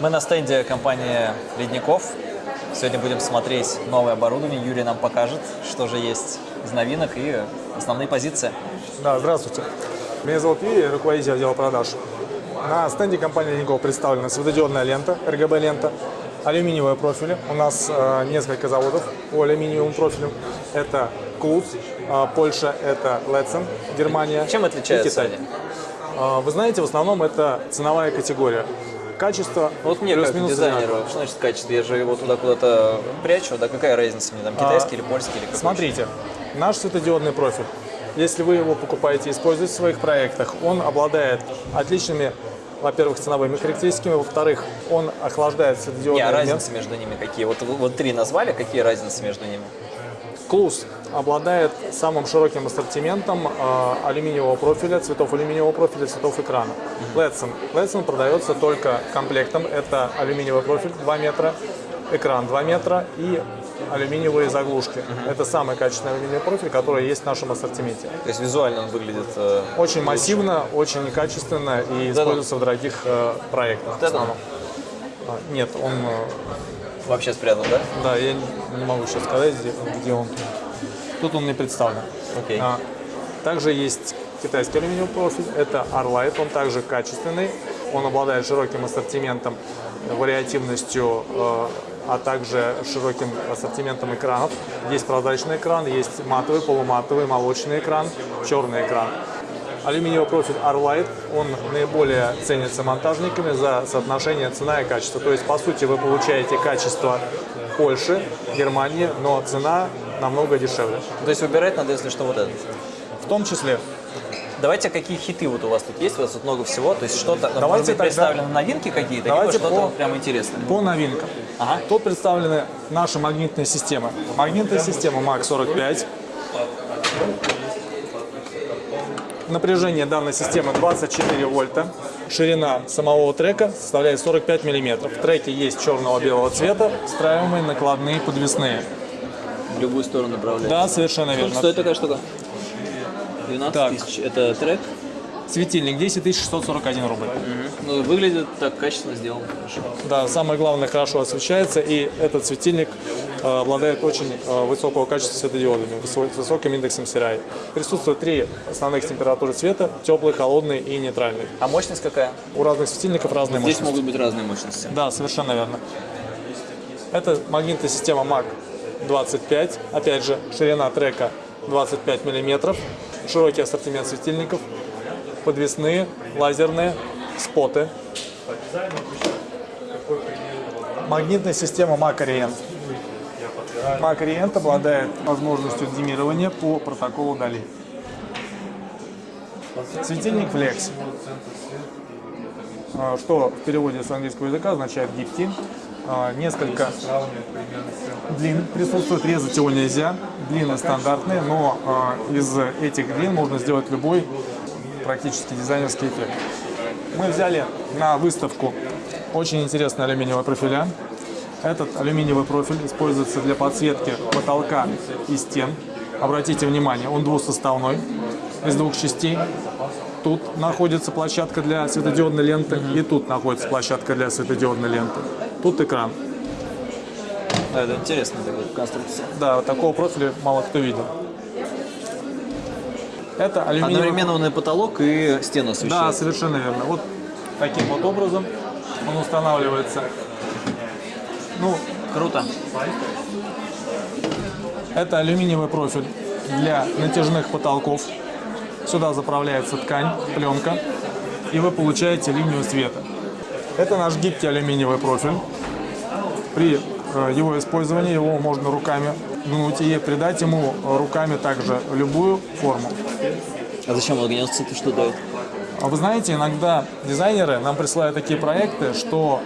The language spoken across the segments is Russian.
Мы на стенде компании «Ледников». Сегодня будем смотреть новое оборудование. Юрий нам покажет, что же есть из новинок и основные позиции. Да, здравствуйте. Меня зовут Юрий, руководитель отдела продаж. На стенде компании «Ледников» представлена светодиодная лента, RGB-лента, алюминиевые профили. У нас э, несколько заводов по алюминиевым профилям. Это Клуц, э, Польша, это Летсен, Германия Чем отличаются они? Э, Вы знаете, в основном это ценовая категория. Качество Вот мне как дизайнеру, что значит качество? Я же его туда куда-то прячу, да какая разница мне там, китайский А, или польский или какой? Смотрите, наш светодиодный профиль, если вы его покупаете и используете в своих проектах, он обладает отличными, во-первых, ценовыми характеристиками, во-вторых, он охлаждает Не, светодиодный а элемент. разницы между ними какие? Вот, вот три назвали, какие разницы между ними? Клус обладает самым широким ассортиментом э, алюминиевого профиля, цветов алюминиевого профиля, цветов экрана. Ледсон. Ледсон продается только комплектом. Это алюминиевый профиль 2 метра, экран 2 метра и алюминиевые заглушки. Это самый качественный алюминиевый профиль, который есть в нашем ассортименте. То есть визуально он выглядит... э, Очень массивно, очень качественно и используется в дорогих э, проектах. Вот это он А, Нет, он, э, вообще спрятан, да? да, я не могу сейчас сказать, где, где он. Тут он не представлен. Окей. А, Также есть китайский алюминиевый профиль, это Arlight, он также качественный, он обладает широким ассортиментом, вариативностью, э, а также широким ассортиментом экранов. Есть прозрачный экран, есть матовый, полуматовый, молочный экран, черный экран. Алюминиевый профиль Arlight, он наиболее ценится монтажниками за соотношение цена и качество. То есть, по сути, вы получаете качество Польши, Германии, но цена намного дешевле. То есть выбирать надо, если что, вот этот. В том числе Давайте, какие хиты вот у вас тут есть? У вас тут много всего. То есть что-то, Давайте может быть, тогда- представлены новинки какие-то, либо Давайте что-то по- прям интересное. По новинкам. Ага. Тут представлены наши магнитные системы. Магнитная система МАК-45. Напряжение данной системы 24 вольта. Ширина самого трека составляет 45 миллиметров. В треке есть черного-белого цвета, встраиваемые накладные подвесные. В любую сторону направлять. Да, совершенно верно. Стоит такая штука? 12 Так. тысяч. Это трек. Светильник 10 641 рубль. Ну, выглядит так качественно сделан. Хорошо. Да, самое главное, хорошо освещается, и этот светильник э, обладает очень э, высокого качества светодиодами, с высоким индексом CRI. Присутствует три основных температуры цвета, теплый, холодный и нейтральный. А мощность какая? У разных светильников разные Здесь мощности. могут быть разные мощности. Да, совершенно верно. Это магнитная система MAC 25, опять же, ширина трека 25 миллиметров, широкий ассортимент светильников, подвесные, лазерные, споты. Магнитная система. MAC Orient обладает возможностью димирования по протоколу Дали. Светильник Flex, а, что в переводе с английского языка означает гибкий. А, Несколько длин присутствует, резать его нельзя. Длины стандартные, но а, из этих длин можно сделать любой практически дизайнерский эффект. Мы взяли на выставку очень интересные алюминиевые профиля. Этот алюминиевый профиль используется для подсветки потолка и стен. Обратите внимание, он двусоставной, из двух частей. Тут находится площадка для светодиодной ленты, и тут находится площадка для светодиодной ленты. Тут экран. Да, это интересная такая конструкция. Да, вот такого профиля мало кто видел. Это алюминиевый... Одновременно потолок, и стену Да, освещает. совершенно верно. Вот таким вот образом он устанавливается. Ну, Круто. это алюминиевый профиль для натяжных потолков. Сюда заправляется ткань, пленка, и вы получаете линию света. Это наш гибкий алюминиевый профиль. При э, его использовании его можно руками гнуть и придать ему руками также любую форму. А зачем гнется? Ты что дает? А вы знаете, иногда дизайнеры нам присылают такие проекты, что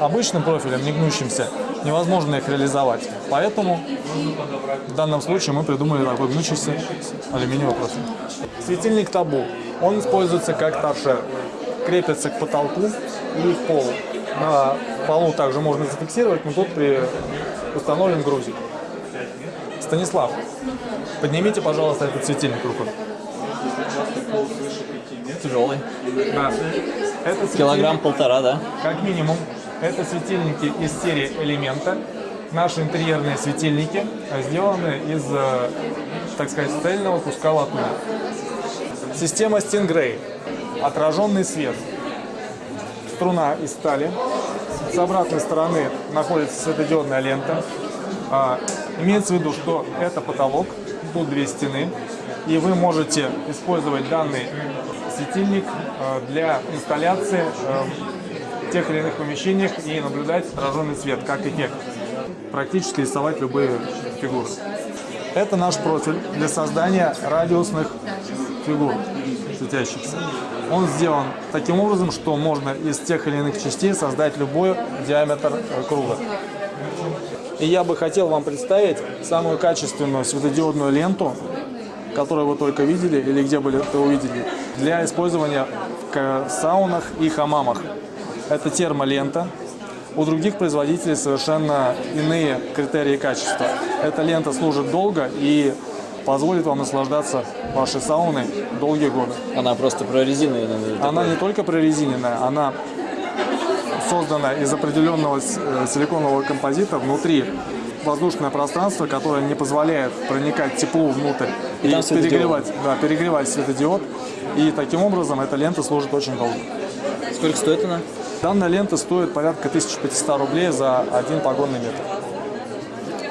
обычным профилем, не гнущимся, невозможно их реализовать. Поэтому в данном случае мы придумали такой гнущийся алюминиевый профиль. Светильник табу. Он используется как торшер. Крепится к потолку и к полу. На полу также можно зафиксировать, но тут при... установлен грузик. Станислав, поднимите, пожалуйста, этот светильник рукой. Тяжелый. Да. Это Килограмм полтора, да? как минимум. Это светильники из серии Элемента. Наши интерьерные светильники э, сделаны из, э, так сказать, цельного куска латуни. Система Stingray. Отраженный свет. Струна из стали. С обратной стороны находится светодиодная лента. Имеется в виду, что это потолок, тут две стены, и вы можете использовать данный светильник э, для инсталляции э, в тех или иных помещениях и наблюдать отраженный свет как эффект. Практически рисовать любые фигуры. Это наш профиль для создания радиусных фигур светящихся. Он сделан таким образом, что можно из тех или иных частей создать любой диаметр э, круга. И я бы хотел вам представить самую качественную светодиодную ленту, которую вы только видели или где бы это увидели, для использования в саунах и хамамах. Это термолента. У других производителей совершенно иные критерии качества. Эта лента служит долго и позволит вам наслаждаться вашей сауной долгие годы. Она просто прорезиненная. Она не только прорезиненная, она создана из определенного э, силиконового композита внутри воздушное пространство, которое не позволяет проникать теплу внутрь и, и перегревать, да, перегревать светодиод. И таким образом эта лента служит очень долго. Сколько стоит она? Данная лента стоит порядка 1500 рублей за один погонный метр.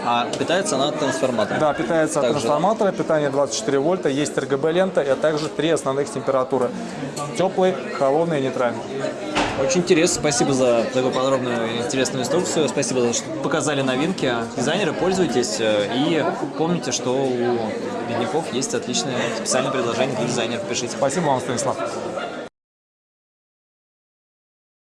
А питается она от трансформатора? Да, питается также. от трансформатора, питание 24 вольта, есть RGB-лента и также три основных температуры. Теплый, холодный и нейтральный. Очень интересно. Спасибо за такую подробную и интересную инструкцию. Спасибо за то, что показали новинки. Дизайнеры, пользуйтесь. И помните, что у бедняков есть отличное специальное предложение для дизайнеров. Пишите. Спасибо вам, Станислав.